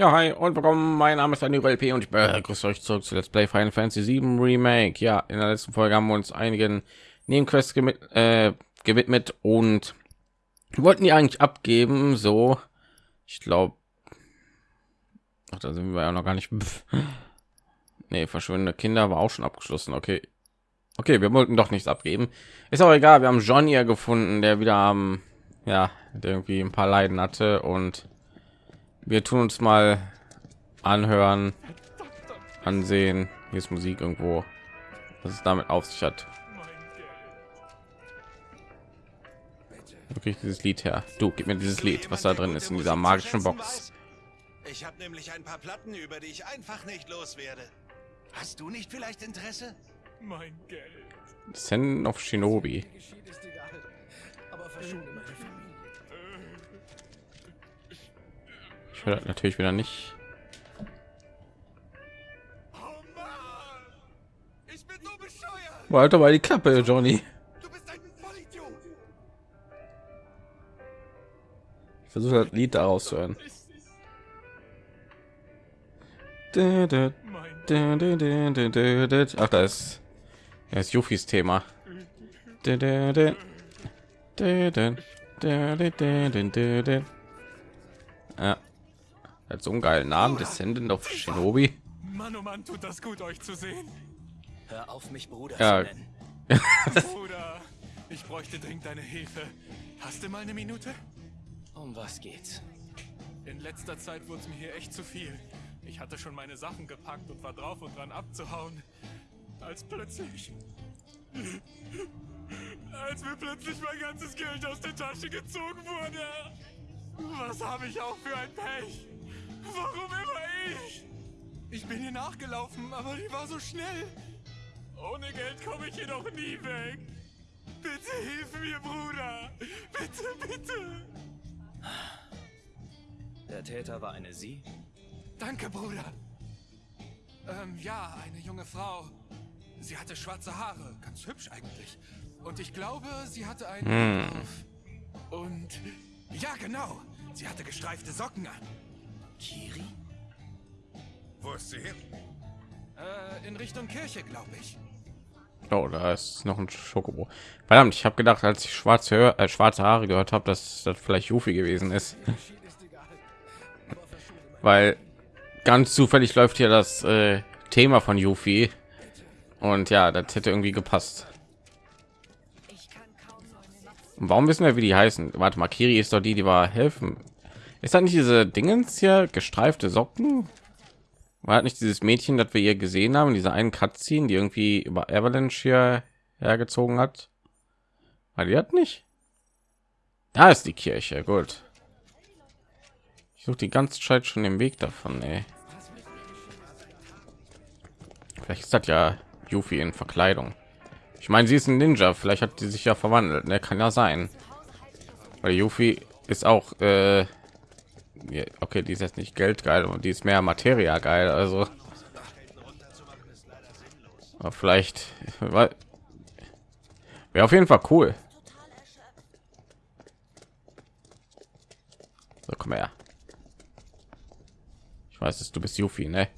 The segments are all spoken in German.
Ja, hi und willkommen. Mein Name ist Daniel LP und ich begrüße euch zurück zu Let's Play Final Fantasy 7 Remake. Ja, in der letzten Folge haben wir uns einigen Nebenquests gewidmet, äh, gewidmet und wollten die eigentlich abgeben. So, ich glaube, ach, da sind wir ja noch gar nicht. nee, verschwindende Kinder war auch schon abgeschlossen. Okay, okay, wir wollten doch nichts abgeben. Ist auch egal. Wir haben Johnny ja gefunden, der wieder am, ja, der irgendwie ein paar Leiden hatte und wir tun uns mal anhören, ansehen. Hier ist Musik irgendwo, was es damit auf sich hat. Wirklich dieses Lied her. Du gib mir dieses Lied, was da drin ist in dieser magischen Box. Ich habe nämlich ein paar Platten, über die ich einfach nicht loswerde. Hast du nicht vielleicht Interesse? Mein Geld. Send of Shinobi. Ich höre natürlich wieder nicht. Weiter bei die Klappe, Johnny. Ich versuche das Lied daraus zu hören. Ach, da ist, da ist Jufis Thema. Ja, hat so einen geilen Namen, Descendant of Shinobi. Mann, oh Mann, tut das gut, euch zu sehen. Hör auf, mich Bruder Ja. Bruder, ich bräuchte dringend deine Hilfe. Hast du mal eine Minute? Um was geht's? In letzter Zeit wurde es mir hier echt zu viel. Ich hatte schon meine Sachen gepackt und war drauf und dran abzuhauen. Als plötzlich... Als mir plötzlich mein ganzes Geld aus der Tasche gezogen wurde. Was habe ich auch für ein Pech? Nachgelaufen, aber die war so schnell. Ohne Geld komme ich hier doch nie weg. Bitte hilf mir, Bruder. Bitte, bitte. Der Täter war eine Sie? Danke, Bruder. Ähm, ja, eine junge Frau. Sie hatte schwarze Haare, ganz hübsch eigentlich. Und ich glaube, sie hatte einen auf. Und ja, genau. Sie hatte gestreifte Socken an. Kiri? Wo ist sie hin? Äh, in Richtung Kirche, glaube ich. Oh, da ist noch ein Schokobo. Verdammt, ich habe gedacht, als ich schwarze, Hör äh, schwarze Haare gehört habe, dass das vielleicht Jufi gewesen ist. Weil ganz zufällig läuft hier das äh, Thema von Yuffie. Und ja, das hätte irgendwie gepasst. Und warum wissen wir, wie die heißen? Warte mal, Kiri ist doch die, die war helfen. Ist das nicht diese Dingens hier, gestreifte Socken? War das nicht dieses Mädchen, das wir hier gesehen haben, diese einen Cutscene, die irgendwie über Avalanche hier hergezogen hat? War die hat nicht? Da ist die Kirche, gut. Ich suche die ganze Zeit schon den Weg davon, ey. Vielleicht ist das ja Yuffie in Verkleidung. Ich meine, sie ist ein Ninja, vielleicht hat die sich ja verwandelt, ne? Kann ja sein. Weil Yuffie ist auch, äh, okay, die ist jetzt nicht geldgeil und die ist mehr Materia geil, also. Aber vielleicht wäre auf jeden Fall cool. So, komm her. Ich weiß, dass du bist Yuffie, ne?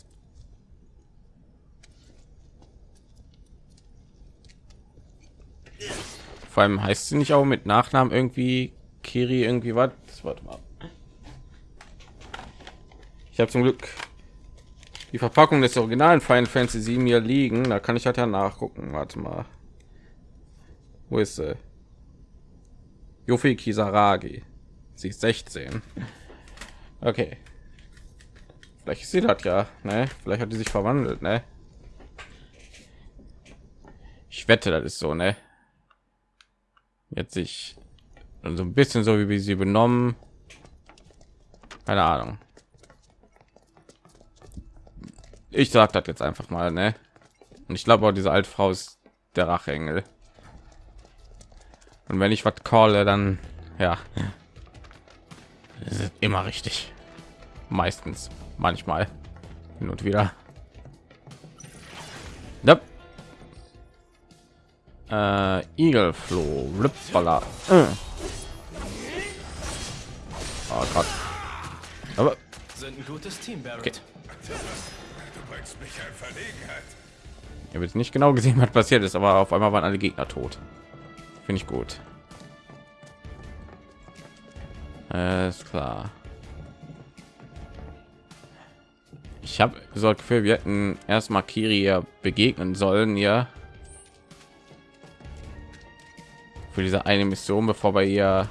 Vor allem heißt sie nicht auch mit Nachnamen irgendwie Kiri irgendwie was? Warte mal. Habe zum Glück die Verpackung des originalen Final Fantasy 7 hier liegen. Da kann ich halt ja nachgucken. Warte mal. Wo ist sie? Yuffie Kisaragi. Sie ist 16. Okay. Vielleicht ist sie das ja, ne? Vielleicht hat die sich verwandelt, ne? Ich wette, das ist so, ne? Jetzt sich so ein bisschen so wie sie benommen. Keine Ahnung. Ich sag das jetzt einfach mal, ne? Und ich glaube auch diese alte Frau ist der Racheengel. Und wenn ich was calle, dann ja, ist immer richtig. Meistens, manchmal, hin und wieder. Yep. Äh, Igelfloh. Äh. Oh Gott. Aber Sind ein gutes Team, Barrett. Okay. Bringst mich in Verlegenheit. Ich habe jetzt nicht genau gesehen, was passiert ist, aber auf einmal waren alle Gegner tot. Finde ich gut. Ist klar. Ich habe so das Gefühl, wir hätten erstmal Kiri ja begegnen sollen, ja. Für diese eine Mission, bevor wir ihr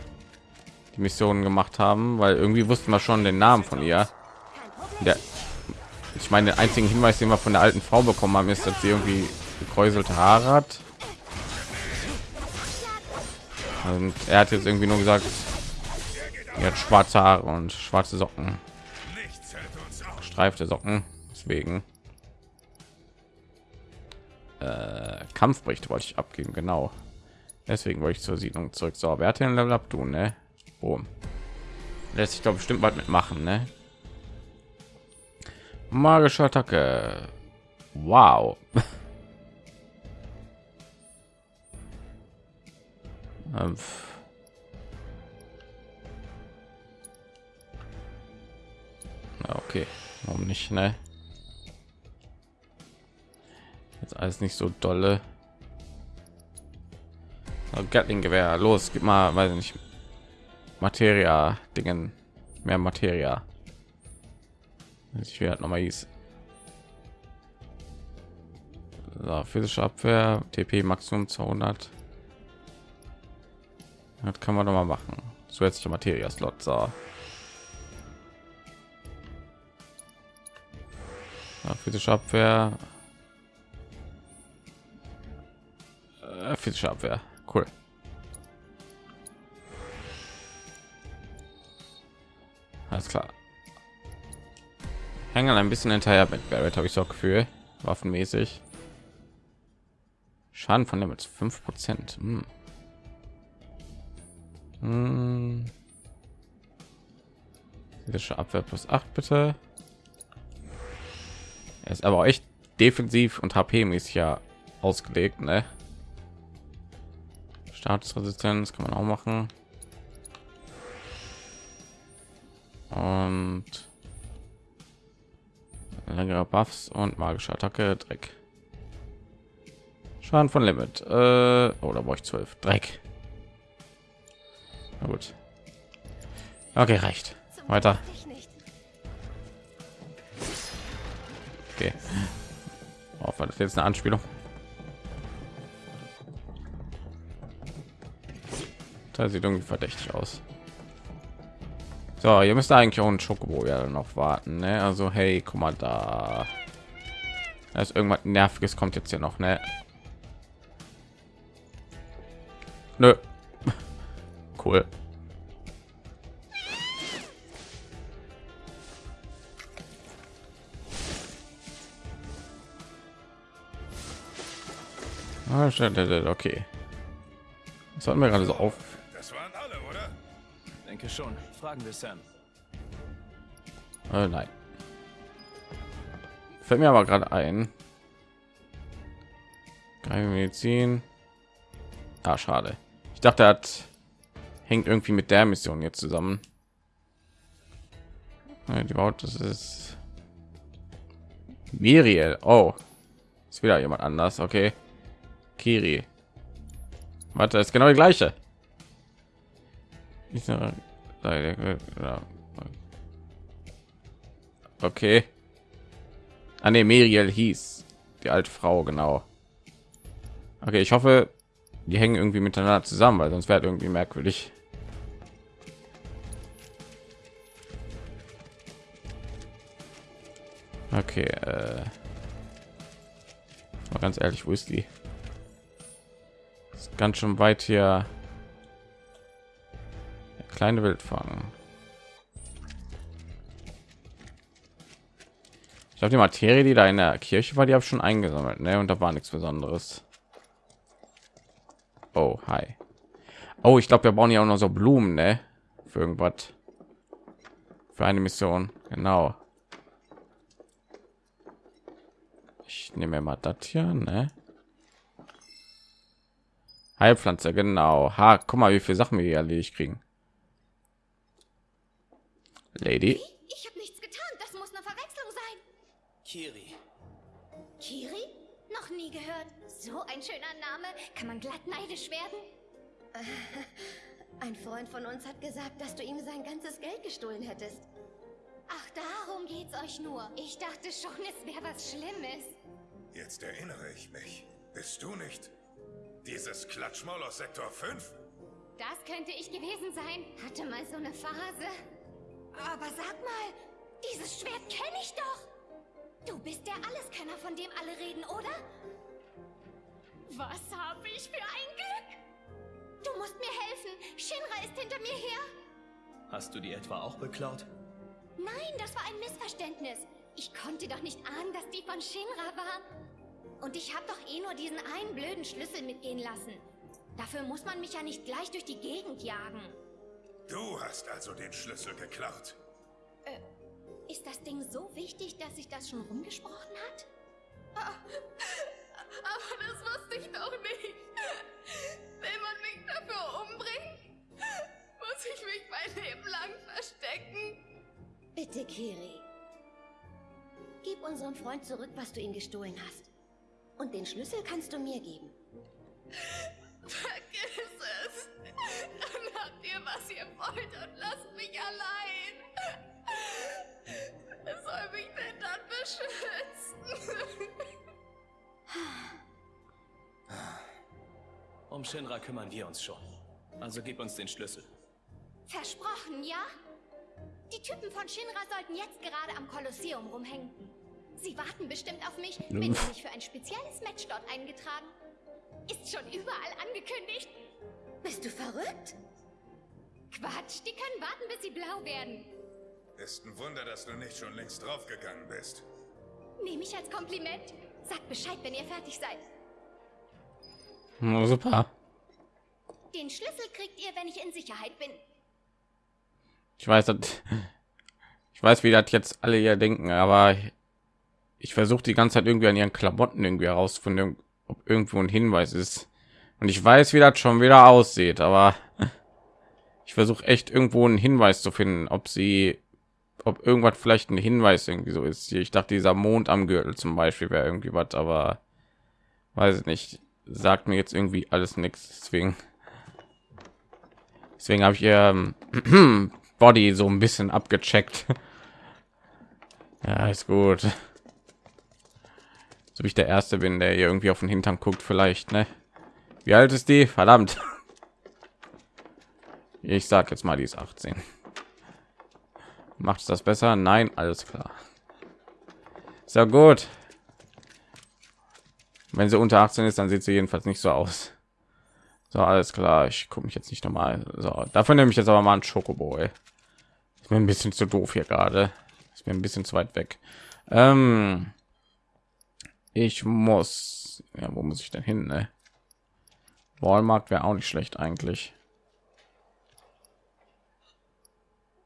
die Missionen gemacht haben, weil irgendwie wussten wir schon den Namen von ihr. Der, ich meine, den einzigen Hinweis, den wir von der alten Frau bekommen haben, ist, dass sie irgendwie gekräuselte Haare hat. Und er hat jetzt irgendwie nur gesagt, er hat schwarze Haare und schwarze Socken, streifte Socken. Deswegen äh, Kampfbericht wollte ich abgeben, genau. Deswegen wollte ich zur Siedlung zurück. So, wer hat den Level up tun, ne? Lässt sich doch bestimmt bald mitmachen, ne? Magische Attacke. Wow. Ähm, okay, warum nicht, ne? Jetzt alles nicht so dolle. So, Gatling-Gewehr, los, gib mal, weiß ich nicht, Materia, Dingen, mehr Materia. Ich werde noch mal hieß. So, physische Abwehr, TP Maximum 200. Das kann man noch mal machen. Zusätzliche Materia Slot. So. Ja, physische Abwehr. Äh, physische Abwehr. Cool. Alles klar. Hängen ein bisschen hinterher mit Barrett, habe ich so Gefühl. Waffenmäßig. Schaden von Limits 5 Prozent. Hm. Hm. Abwehr plus 8 bitte. Er ist aber echt defensiv und HP mäßig ja ausgelegt, ne? Statusresistenz kann man auch machen. Und längere Buffs und magische Attacke, Dreck. Schaden von Limit. Äh, oder brauche ich 12? Dreck. Na gut. Okay, reicht. Weiter. Okay. Oh, war das jetzt eine Anspielung? Das sieht irgendwie verdächtig aus. So, ihr müsst eigentlich auch ein Schokobo ja noch warten, ne? Also, hey, guck mal da. Da ist irgendwas nerviges kommt jetzt hier noch, ne? Nö. Cool. Ah, Okay. Das hat mir gerade so auf. Schon. Fragen wir Sam. Äh, nein. Fällt mir aber gerade ein. Keine Medizin. Ah, schade. Ich dachte, er hat hängt irgendwie mit der Mission jetzt zusammen. Die Baut, das ist Miriel. Oh, ist wieder jemand anders. Okay, Kiri. Warte, ist genau die gleiche. Okay. Ah, nee, Miriel hieß die alte Frau, genau. Okay, ich hoffe, die hängen irgendwie miteinander zusammen, weil sonst wäre irgendwie merkwürdig. Okay, äh, mal ganz ehrlich, wo ist die? Ist ganz schön weit hier. Kleine Wildfang. Ich glaube, die Materie, die da in der Kirche war, die habe ich schon eingesammelt, ne? Und da war nichts Besonderes. Oh, hi. Oh, ich glaube, wir brauchen ja auch noch so Blumen, ne? Für irgendwas. Für eine Mission, genau. Ich nehme mal das hier, ne? Heilpflanze, genau. Ha, guck mal, wie viele Sachen wir hier erledigt kriegen. Lady. Ich habe nichts getan. Kiri. Kiri? Noch nie gehört. So ein schöner Name. Kann man glatt neidisch werden? Ein Freund von uns hat gesagt, dass du ihm sein ganzes Geld gestohlen hättest. Ach, darum geht's euch nur. Ich dachte schon, es wäre was Schlimmes. Jetzt erinnere ich mich. Bist du nicht dieses Klatschmaul aus Sektor 5? Das könnte ich gewesen sein. Hatte mal so eine Phase. Aber sag mal, dieses Schwert kenne ich doch. Du bist der Alleskenner, von dem alle reden, oder? Was habe ich für ein Glück? Du musst mir helfen. Shinra ist hinter mir her. Hast du die etwa auch beklaut? Nein, das war ein Missverständnis. Ich konnte doch nicht ahnen, dass die von Shinra waren. Und ich habe doch eh nur diesen einen blöden Schlüssel mitgehen lassen. Dafür muss man mich ja nicht gleich durch die Gegend jagen. Du hast also den Schlüssel geklaut. Ist das Ding so wichtig, dass sich das schon rumgesprochen hat? Aber das wusste ich doch nicht. Will man mich dafür umbringen? Muss ich mich mein Leben lang verstecken? Bitte, Kiri. Gib unserem Freund zurück, was du ihm gestohlen hast. Und den Schlüssel kannst du mir geben. Was ihr wollt und lasst mich allein. Wer soll mich denn dann beschützen? Um Shinra kümmern wir uns schon. Also gib uns den Schlüssel. Versprochen, ja? Die Typen von Shinra sollten jetzt gerade am Kolosseum rumhängen. Sie warten bestimmt auf mich. Bin nämlich für ein spezielles Match dort eingetragen. Ist schon überall angekündigt. Bist du verrückt? Quatsch, die können warten, bis sie blau werden. Ist ein Wunder, dass du nicht schon längst draufgegangen bist. Nehme ich als Kompliment. Sagt Bescheid, wenn ihr fertig seid. Na, super. Den Schlüssel kriegt ihr, wenn ich in Sicherheit bin. Ich weiß, dass, ich weiß, wie das jetzt alle hier denken, aber ich versuche die ganze Zeit irgendwie an ihren Klamotten irgendwie herauszufinden, ob irgendwo ein Hinweis ist. Und ich weiß, wie das schon wieder aussieht, aber ich versuche echt irgendwo einen Hinweis zu finden, ob sie, ob irgendwas vielleicht ein Hinweis irgendwie so ist. Ich dachte, dieser Mond am Gürtel zum Beispiel wäre irgendwie was, aber weiß ich nicht. Sagt mir jetzt irgendwie alles nichts. Deswegen, deswegen habe ich ihr ähm, Body so ein bisschen abgecheckt. Ja, ist gut. So wie ich der Erste bin, der irgendwie auf den Hintern guckt, vielleicht, ne? Wie alt ist die? Verdammt. Ich sag jetzt mal, die ist 18. Macht das besser? Nein, alles klar. Sehr gut. Wenn sie unter 18 ist, dann sieht sie jedenfalls nicht so aus. So, alles klar. Ich gucke mich jetzt nicht nochmal. So, dafür nehme ich jetzt aber mal ein Schokoboy. Ist mir ein bisschen zu doof hier gerade. Ist mir ein bisschen zu weit weg. Ähm, ich muss. Ja, wo muss ich denn hin? Ne? Walmart wäre auch nicht schlecht eigentlich.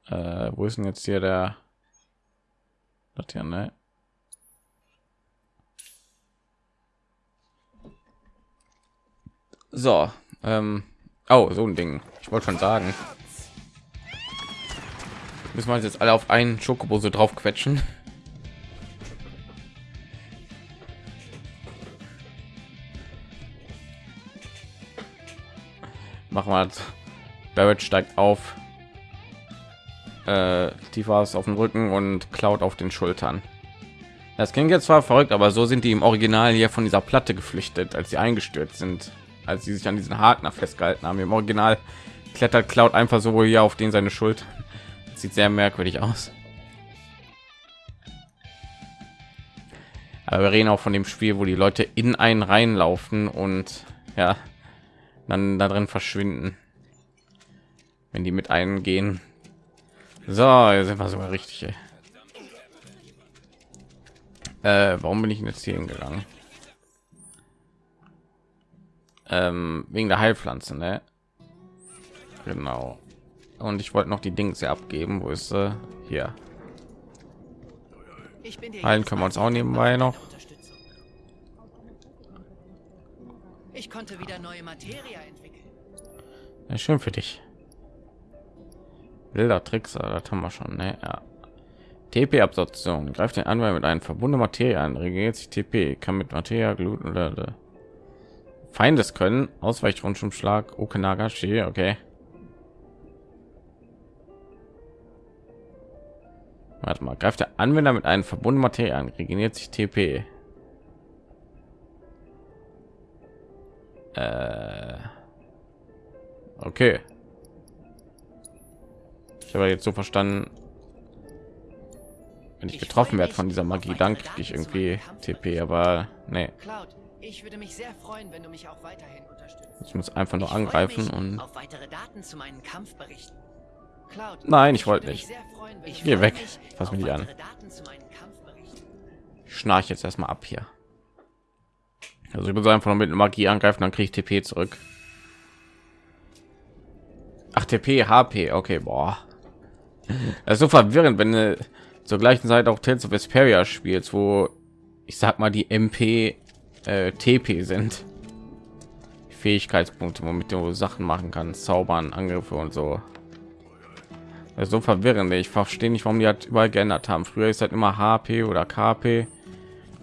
Äh, wo ist denn jetzt hier der? Das hier, ne? So, ähm, oh, so ein Ding. Ich wollte schon sagen. Müssen wir jetzt alle auf einen Schokobo so drauf quetschen. Machen wir das. Barrett steigt auf. Äh, Tifa ist auf dem Rücken und klaut auf den Schultern. Das klingt jetzt zwar verrückt, aber so sind die im Original hier von dieser Platte geflüchtet, als sie eingestürzt sind, als sie sich an diesen Haken festgehalten haben. Im Original klettert Cloud einfach so hier auf den seine Schulter. Das sieht sehr merkwürdig aus. Aber wir reden auch von dem Spiel, wo die Leute in einen reinlaufen und ja, dann da drin verschwinden, wenn die mit einem gehen. So, jetzt sind wir sogar richtig. Ey. Äh, warum bin ich jetzt hier hingegangen? Ähm, wegen der Heilpflanze, ne? Genau. Und ich wollte noch die Dings hier abgeben. Wo ist sie? Hier. Ich bin dir Heilen können wir uns auch nebenbei noch. Ich konnte wieder neue Materie entwickeln. Ja, schön für dich. Wilder Tricks, das haben wir schon, ne? Ja. TP-Absorption. Greift den Anwender mit einer verbundenen Materie an. Regeneriert sich TP. Kann mit Materie, Glut oder, Feindes können. Ausweichrundschumschlag. Okenagashi. Okay. Warte mal. Greift der Anwender mit einem verbundenen Materie an. Regeneriert sich TP. Äh. Okay. Ich habe jetzt so verstanden, wenn ich getroffen werde von dieser Magie, dann kriege ich irgendwie TP, aber nee. Ich würde mich sehr freuen, wenn du mich auch weiterhin unterstützt. Ich muss einfach nur angreifen und auf weitere Daten zu meinem Kampf berichten. Cloud, Nein, ich wollte würde nicht. Ich gehe weg. Fass mich nicht an. ich schnarch jetzt erstmal ab hier. Also ich muss einfach nur mit Magie angreifen, dann kriege ich TP zurück. Ach, TP, HP, okay, boah. Das ist so verwirrend, wenn du zur gleichen Zeit auch Tales of Vesperia spielst, wo ich sag mal die MP äh, TP sind. Fähigkeitspunkte, womit du Sachen machen kannst, zaubern, Angriffe und so. Das ist so verwirrend. Ich verstehe nicht, warum die halt überall geändert haben. Früher ist halt immer HP oder KP.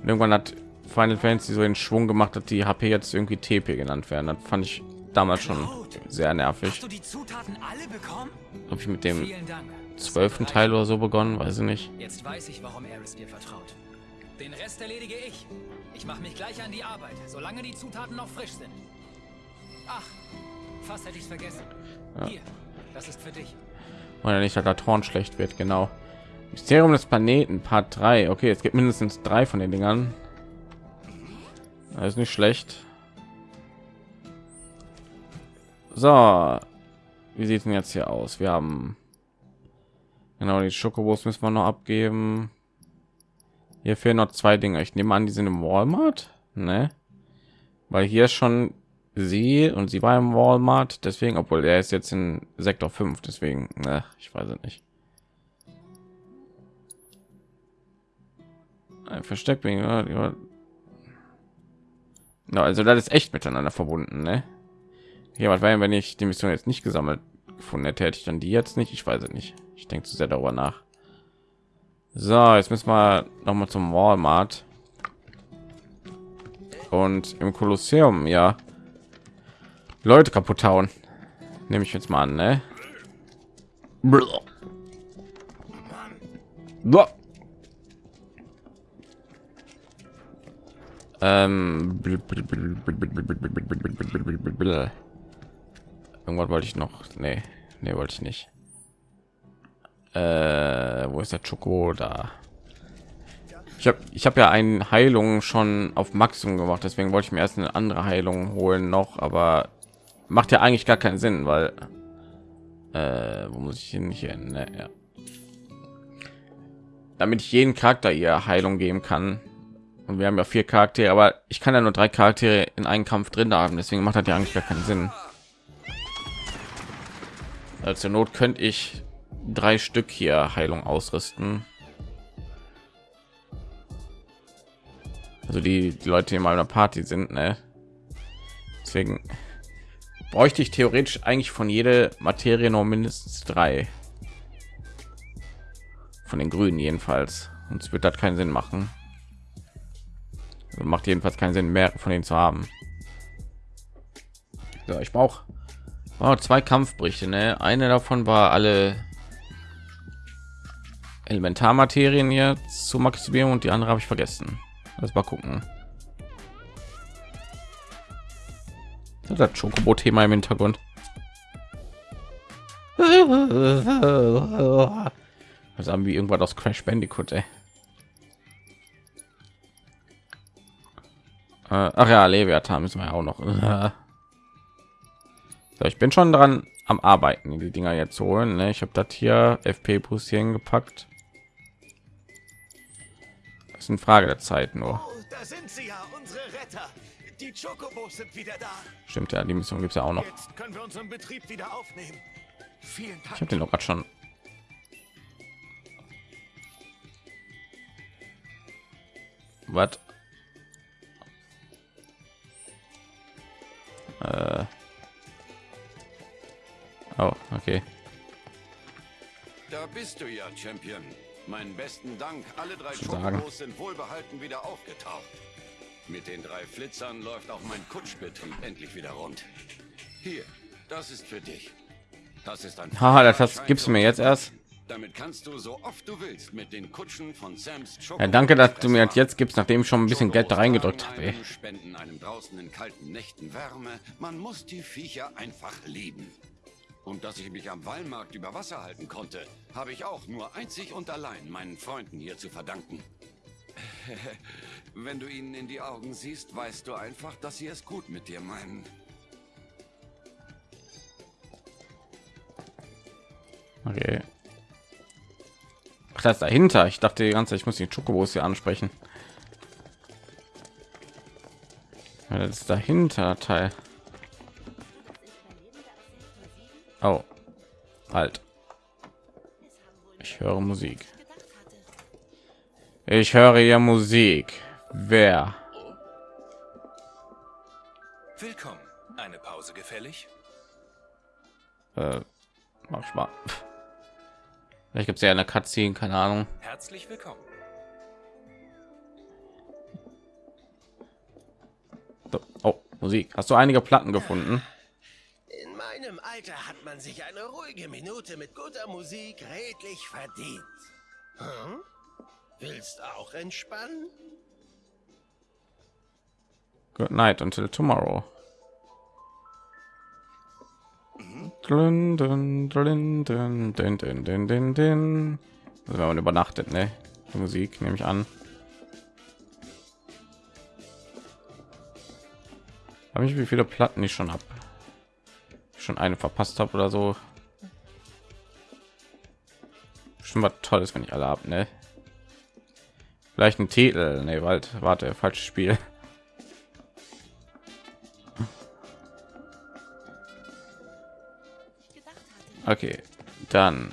Und irgendwann hat Final Fantasy so den Schwung gemacht, dass die HP jetzt irgendwie TP genannt werden. Das fand ich damals schon sehr nervig. Die Zutaten alle bekommen? Habe ich mit dem. Zwölften Teil oder so begonnen, weiß ich nicht. Jetzt weiß ich, warum Eris dir vertraut. Den Rest erledige ich. Ich mache mich gleich an die Arbeit, solange die Zutaten noch frisch sind. Ach, fast hätte ich es vergessen. Hier, das ist für dich. Oder nicht, dass der Torn schlecht wird, genau. Mysterium des Planeten, Part 3. Okay, es gibt mindestens drei von den Dingern. Das ist nicht schlecht. So, wie sieht denn jetzt hier aus? Wir haben genau die Schokobos müssen wir noch abgeben. Hier fehlen noch zwei Dinge. Ich nehme an, die sind im Walmart, ne? Weil hier schon sie und sie war im Walmart, deswegen, obwohl er ist jetzt in Sektor 5, deswegen, ne, ich weiß es nicht. Ein Versteck wegen, ja, ja. No, also das ist echt miteinander verbunden, ne? Hier, was wäre, wenn ich die Mission jetzt nicht gesammelt gefunden hätte, hätte ich dann die jetzt nicht? Ich weiß es nicht. Ich denke zu sehr darüber nach. So, jetzt müssen wir noch mal zum Walmart. Und im Kolosseum, ja. Leute kaputt hauen. Nehme ich jetzt mal an, ne? Ähm, irgendwas wollte ich noch. Nee, nee, wollte ich nicht. Äh, wo ist der Schoko da? Ich habe ich habe ja eine Heilung schon auf Maximum gemacht, deswegen wollte ich mir erst eine andere Heilung holen noch, aber macht ja eigentlich gar keinen Sinn, weil äh, wo muss ich hin hier? Ne, ja. Damit ich jeden Charakter ihr Heilung geben kann. Und wir haben ja vier Charaktere, aber ich kann ja nur drei Charaktere in einen Kampf drin haben, deswegen macht das ja eigentlich gar keinen Sinn. Also Not könnte ich drei Stück hier Heilung ausrüsten. Also die, die Leute, die in meiner Party sind, ne? Deswegen bräuchte ich theoretisch eigentlich von jeder Materie noch mindestens drei. Von den Grünen jedenfalls. Und es wird das keinen Sinn machen. Also macht jedenfalls keinen Sinn, mehr von denen zu haben. So, ich brauche wow, zwei Kampfberichte. Ne? Eine davon war alle Elementarmaterien hier zu maximieren und die andere habe ich vergessen. Lass mal gucken. Das das Chocobo-Thema im Hintergrund. Das haben wir irgendwas aus Crash Bandicoot, ey. Äh, ach ja, Leviathan müssen wir auch noch. So, ich bin schon dran am Arbeiten, die Dinger jetzt holen. Ne? Ich habe das hier FP Plus hier hingepackt. Das ist eine Frage der Zeit nur. Oh, da sind sie ja, unsere Retter. Die Chocobos sind wieder da. Stimmt ja, die Mission gibt es ja auch noch. Jetzt können wir unseren Betrieb wieder aufnehmen. Vielen Ich Dank. habe den doch gerade schon. Was? Äh. Oh, okay. Da bist du ja, Champion. Meinen besten Dank. Alle drei. Chocobos sind wohlbehalten wieder aufgetaucht. Mit den drei Flitzern läuft auch mein Kutschbetrieb endlich wieder rund. Hier, das ist für dich. Das ist ein Haha, das hast- gibst du mir jetzt erst? Damit kannst du so oft du willst mit den Kutschen von Sams Ja, danke, dass du mir das jetzt gibst, nachdem ich schon ein bisschen Geld da reingedrückt habe. Spenden einem draußen in kalten Nächten Wärme. Man muss die Viecher einfach lieben. Und dass ich mich am Wallmarkt über Wasser halten konnte, habe ich auch nur einzig und allein meinen Freunden hier zu verdanken. Wenn du ihnen in die Augen siehst, weißt du einfach, dass sie es gut mit dir meinen. Okay. Ach, das ist dahinter. Ich dachte die ganze Zeit, ich muss die Chocobos hier ansprechen. Ja, das ist dahinter Teil. Oh, halt. Ich höre Musik. Ich höre ja Musik. Wer? Willkommen. Eine Pause gefällig? Äh, mach ich mal. Vielleicht gibt es ja eine Cutscene, keine Ahnung. Herzlich willkommen. So, Oh, Musik. Hast du einige Platten gefunden? In meinem Alter hat man sich eine ruhige Minute mit guter Musik redlich verdient. Hm? Willst auch entspannen? Good night until tomorrow. Dun, dun, dun, dun, dun, dun, dun, dun, dun. Also wenn man übernachtet, ne? Die Musik nehme ich an. Habe ich wie viele Platten ich schon habe? Schon eine verpasst habe oder so. Schon was Tolles, wenn ich alle habe, ne? Vielleicht ein Titel, ne, warte, warte, falsches Spiel. Okay, dann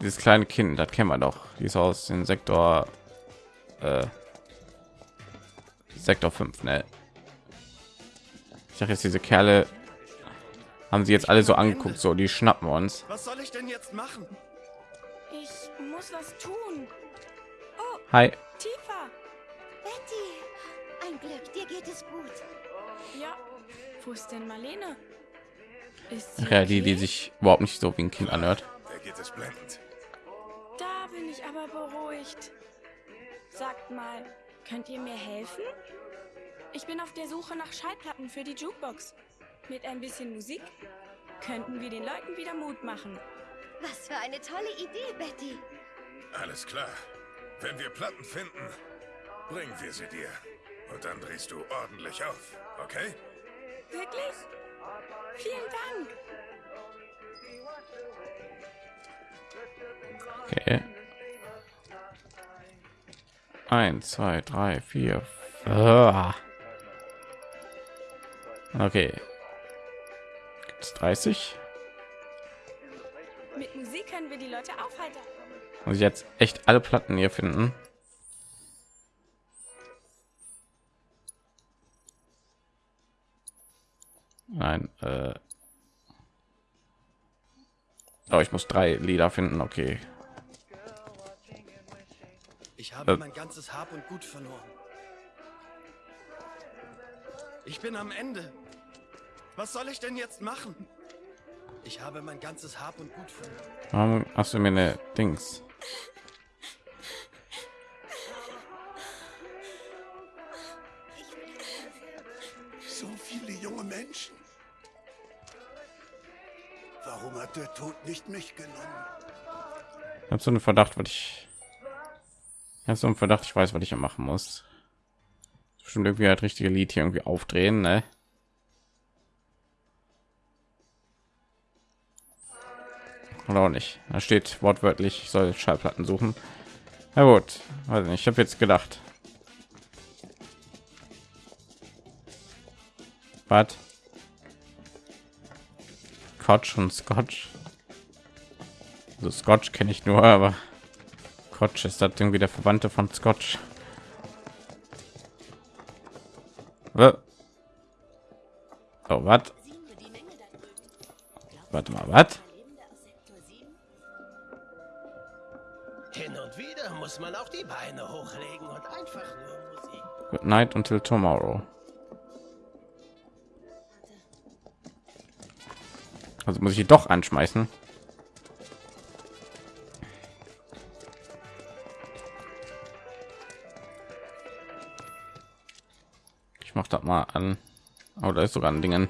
dieses kleine Kind, das kennen wir doch. Die ist aus dem Sektor äh, Sektor 5, ne? Ich dachte jetzt diese Kerle haben sie jetzt alle so angeguckt, so die schnappen uns. Was soll ich denn jetzt machen? Ich muss was tun. Hi, Tiefer. Betty, ein Glück, dir geht es gut. Ja. Wo ist denn Marlene? Ist sie Ach ja, die, die okay? sich überhaupt nicht so wie ein Kind anhört. Der geht es blendend. Da bin ich aber beruhigt. Sagt mal, könnt ihr mir helfen? Ich bin auf der Suche nach Schallplatten für die Jukebox. Mit ein bisschen Musik könnten wir den Leuten wieder Mut machen. Was für eine tolle Idee, Betty. Alles klar. Wenn wir Platten finden, bringen wir sie dir. Und dann drehst du ordentlich auf, okay? Wirklich? Vielen Dank. Okay. Eins, zwei, drei, vier. Ah. Okay. Gibt's 30? Mit Musik können wir die Leute aufheitern. Muss ich jetzt echt alle Platten hier finden? Nein, äh. Oh, ich muss drei Lieder finden, okay. Ich habe Äh. mein ganzes Hab und Gut verloren. Ich bin am Ende. Was soll ich denn jetzt machen? Ich habe mein ganzes Hab und Gut verloren. Warum hast du mir eine Dings? So viele junge Menschen. Warum hat der Tod nicht mich genommen? Ich habe so einen Verdacht, was ich. Ich habe so einen Verdacht, ich weiß, was ich hier machen muss. Bestimmt irgendwie das richtige Lied hier irgendwie aufdrehen, ne? Oder auch nicht. Da steht wortwörtlich, ich soll Schallplatten suchen. Na gut, nicht. Ich habe jetzt gedacht. Was? Scotch und Scotch. Also Scotch kenne ich nur, aber Scotch ist das irgendwie der Verwandte von Scotch. Wa- Oh, was? Warte mal, was? Hin und wieder muss man auch die Beine hochlegen und einfach nur Musik. Good night until tomorrow. Also muss ich die doch anschmeißen. Ich mach das mal an. Oh, da ist sogar ein Dingen.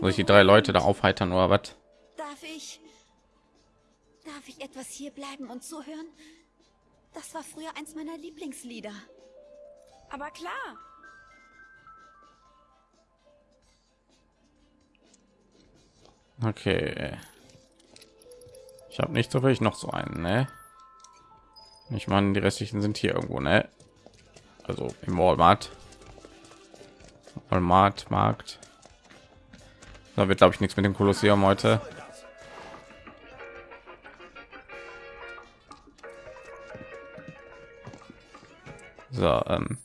Muss ich die drei Leute da aufheitern oder was? Darf ich... Darf ich etwas hier bleiben und zuhören? Das war früher eins meiner Lieblingslieder. Aber klar. Okay. Ich habe nicht so viel, ich noch so einen, ne? Ich meine, die restlichen sind hier irgendwo, ne? Also im Walmart. Walmart Markt. Da wird glaube ich nichts mit dem Kolosseum heute. So, ähm,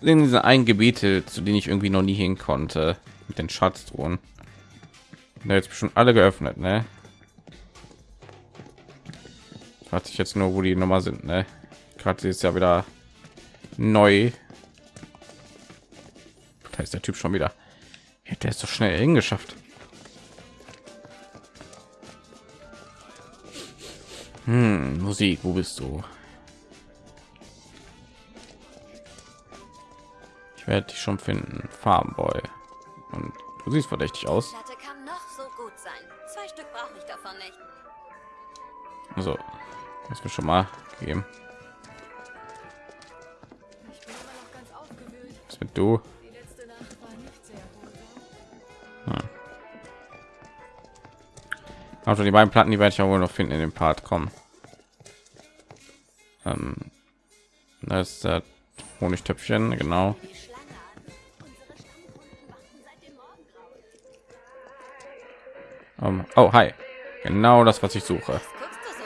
in diese ein Gebiete, zu denen ich irgendwie noch nie hin konnte, mit den Schatztruhen. Da jetzt schon alle geöffnet, ne? Fragt sich jetzt nur, wo die Nummer sind, ne? Gerade ist ja wieder neu. Da ist der Typ schon wieder. Der ist so schnell hingeschafft. Hm, Musik, wo bist du? Ich werde dich schon finden, Farmboy. Und du siehst verdächtig aus. Also, das mir schon mal gegeben. Was mit du? Also die beiden Platten, die werde ich auch wohl noch finden in dem Part kommen. Ähm, das ist der Honigtöpfchen, genau. Um, oh, hi. Genau das, was ich suche. Guckst du so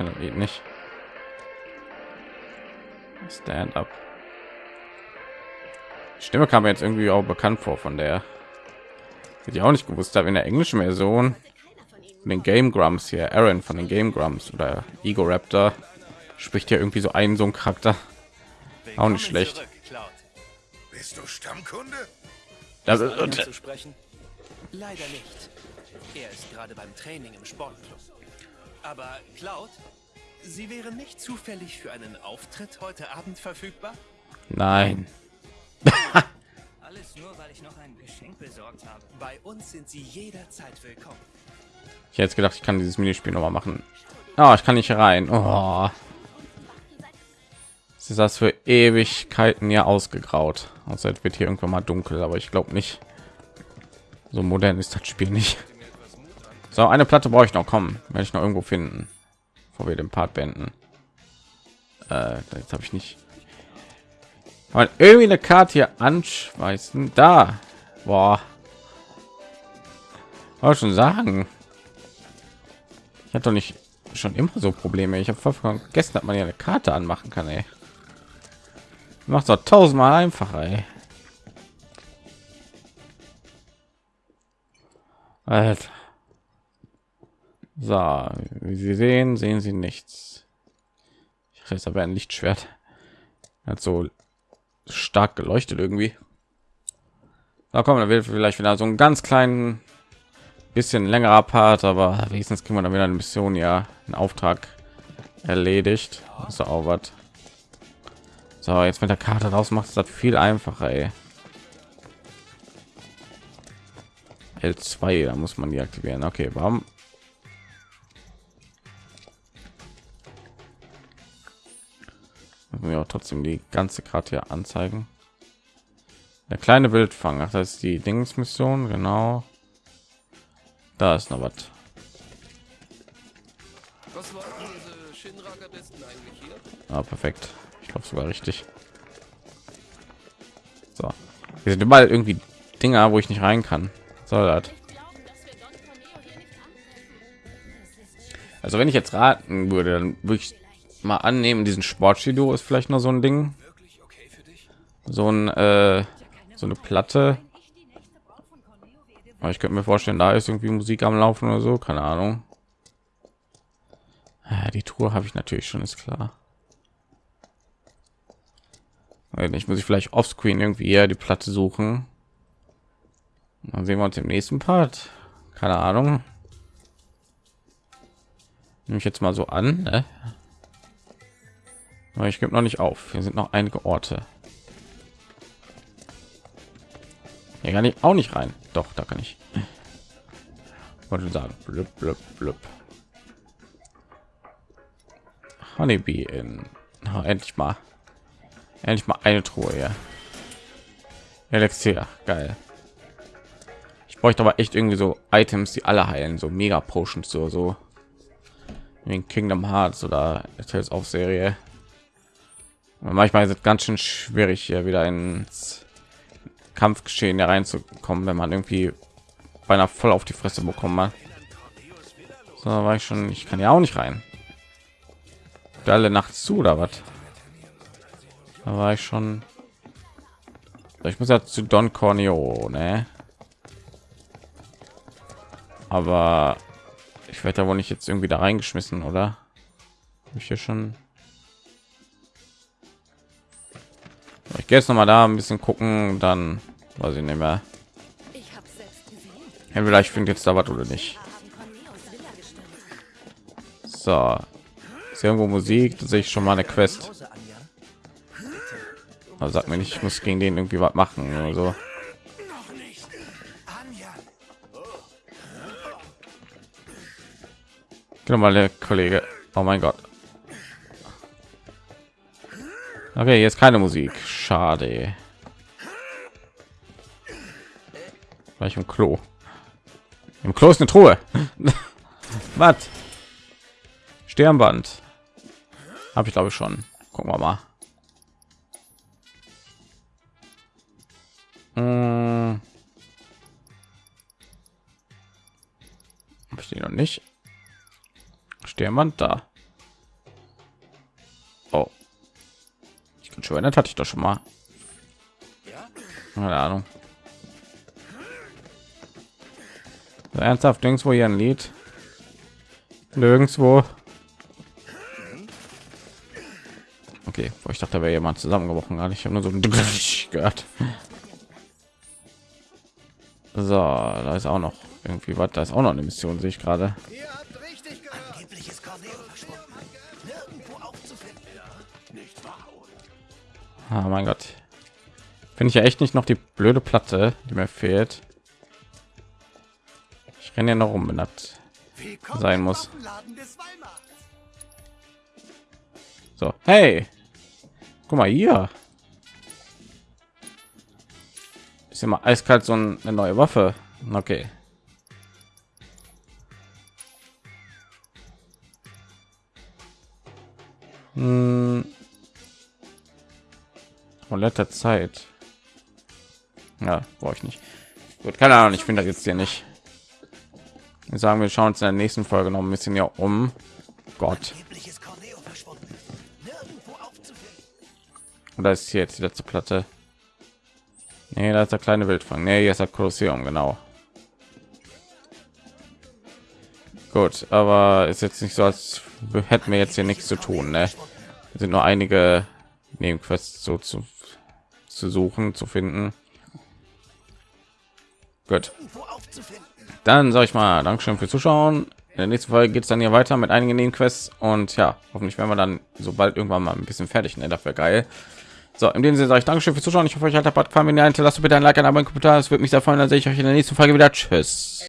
kann das Lied nicht. Stand up. Die Stimme kam mir jetzt irgendwie auch bekannt vor von der. Hätte ich auch nicht gewusst habe in der englischen Version. Von den Game Grumps hier, Aaron von den Game Grumps oder Ego Raptor spricht ja irgendwie so einen so ein Charakter. Auch nicht schlecht. Zurück. Bist du Stammkunde? Das Ist zu sprechen? Leider nicht. Er ist gerade beim Training im Sportclub. Aber Cloud, Sie wären nicht zufällig für einen Auftritt heute Abend verfügbar? nein. Alles nur, weil ich noch ein Geschenk besorgt habe. Bei uns sind Sie jederzeit willkommen. Ich hätte jetzt gedacht, ich kann dieses Minispiel noch mal machen. Ah, ich kann nicht rein. Oh. Es ist das für Ewigkeiten ja ausgegraut. Außer es wird hier irgendwann mal dunkel, aber ich glaube nicht. So modern ist das Spiel nicht. So, eine Platte brauche ich noch kommen, werde ich noch irgendwo finden, bevor wir den Part beenden. Äh, jetzt habe ich nicht. Aber irgendwie eine Karte hier anschmeißen. Da, boah. Wollte schon sagen. Ich hatte doch nicht schon immer so Probleme. Ich habe vergessen, dass man ja eine Karte anmachen kann. Ey. Macht doch tausendmal einfacher. Ey. Alter. So, wie Sie sehen, sehen Sie nichts. Ich habe aber ein Lichtschwert. Hat so stark geleuchtet irgendwie. Da kommen, da wird vielleicht wieder so einen ganz kleinen bisschen längerer Part, aber wenigstens kriegen wir dann wieder eine Mission, ja, einen Auftrag erledigt. So auch was. So, jetzt mit der Karte raus macht es das viel einfacher. Ey. L2, da muss man die aktivieren. Okay, warum? Wir auch trotzdem die ganze Karte hier anzeigen. Der kleine Wildfang, ach, das ist die Dingsmission, genau. Da ist noch was. Was wollten diese Shinra-Gardisten eigentlich hier? Ah, perfekt. Ich glaube sogar richtig. So, wir sind überall irgendwie Dinger, wo ich nicht rein kann. Soll das? Also wenn ich jetzt raten würde, dann würde ich mal annehmen, diesen Sportstudio ist vielleicht noch so ein Ding, so ein äh, so eine Platte. Aber ich könnte mir vorstellen, da ist irgendwie Musik am Laufen oder so, keine Ahnung. Ja, die Tour habe ich natürlich schon, ist klar. Ich muss ich vielleicht offscreen irgendwie eher die Platte suchen. Dann sehen wir uns im nächsten Part. Keine Ahnung. Nehme ich jetzt mal so an. Ne? Aber ich gebe noch nicht auf. Hier sind noch einige Orte. Hier kann ich auch nicht rein. Doch, da kann ich. Wollte sagen. Blub, blub, blub. Honeybee in. Oh, endlich mal. Endlich mal eine Truhe, ja. Elixier, geil. Ich bräuchte aber echt irgendwie so Items, die alle heilen, so Mega Potions so so. In Kingdom Hearts oder Tales of Serie. Manchmal ist es ganz schön schwierig hier wieder ins Kampfgeschehen hereinzukommen, wenn man irgendwie beinahe voll auf die Fresse bekommen hat. So war ich schon. Ich kann ja auch nicht rein. Alle nachts zu oder was? Da war ich schon. Ich muss ja zu Don Corneo, ne? Aber ich werde da wohl nicht jetzt irgendwie da reingeschmissen, oder? Ich hier schon. Gehe jetzt noch mal da ein bisschen gucken, dann weiß ich nicht mehr. Entweder ich finde jetzt da was oder nicht. So, ist irgendwo Musik, da sehe ich schon mal eine Quest. Also sagt mir nicht, ich muss gegen den irgendwie was machen oder so. Genau mal der Kollege. Oh mein Gott. Okay, jetzt keine Musik. Schade. Gleich im Klo. Im Klo ist eine Truhe. Was? Sternband. Habe ich glaube ich schon. Gucken wir mal. Hm. Ich die noch nicht? Sternband da. Oh. Schon, das hatte ich doch schon mal. Keine Ahnung. Ernsthaft, nirgendwo hier ein Lied. Nirgendwo. Okay, ich dachte, da wäre jemand zusammengebrochen. Gar nicht. Ich habe nur so gehört. So, da ist auch noch irgendwie was. Da ist auch noch eine Mission, sehe ich gerade. Ah, mein Gott. Finde ich ja echt nicht noch die blöde Platte, die mir fehlt. Ich renne ja noch um, wenn das sein muss. So, hey, guck mal hier. Ist immer eiskalt so eine neue Waffe. Okay. Hm. Von letzter Zeit. Ja, brauche ich nicht. Gut, keine Ahnung, ich finde das jetzt hier nicht. Wir sagen, wir schauen uns in der nächsten Folge noch ein bisschen ja um. Gott. Und da ist hier jetzt die letzte Platte. Nee, da ist der kleine Wildfang. Nee, jetzt hat Kolosseum, genau. Gut, aber ist jetzt nicht so, als hätten wir jetzt hier nichts zu tun. Ne? Es sind nur einige Nebenquests so zu, zu suchen, zu finden. Gut. Dann sage ich mal Dankeschön für Zuschauen. In der nächsten Folge geht es dann hier weiter mit einigen Nebenquests und ja, hoffentlich werden wir dann sobald irgendwann mal ein bisschen fertig. Ne? Das wäre geil. So, in dem Sinne sage ich Dankeschön fürs Zuschauen. Ich hoffe, euch hat der Part gefallen. Wenn ihr hinterlasst bitte ein Like, ein Abo, ein Kommentar. Es würde mich sehr freuen. Dann sehe ich euch in der nächsten Folge wieder. Tschüss.